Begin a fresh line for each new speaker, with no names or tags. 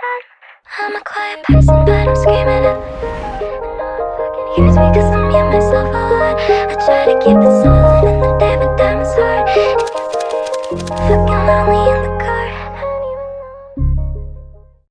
I'm a quiet person, but I'm screaming at Hears me cause I'm here myself a lot. I try to keep it silent in the day, but damn it's hard. Fucking lonely in the